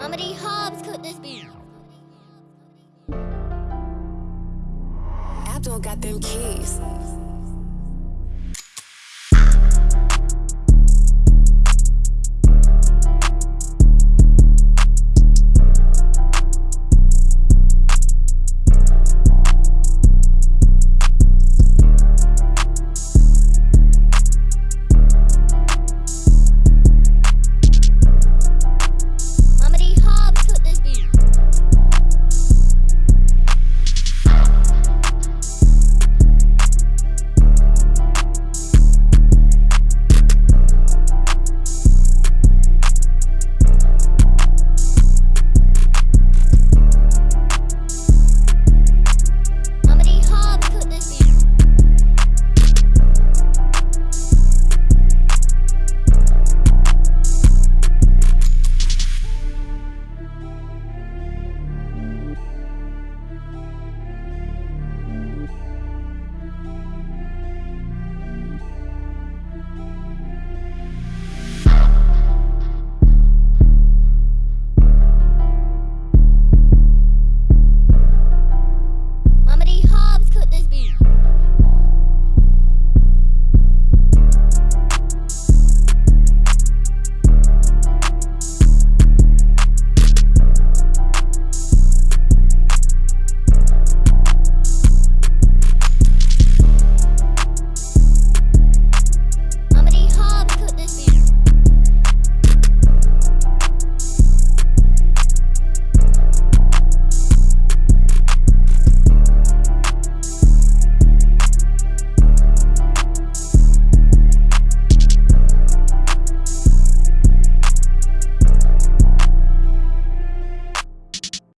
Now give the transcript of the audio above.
How many Hobbs could this be? Abdul got them keys.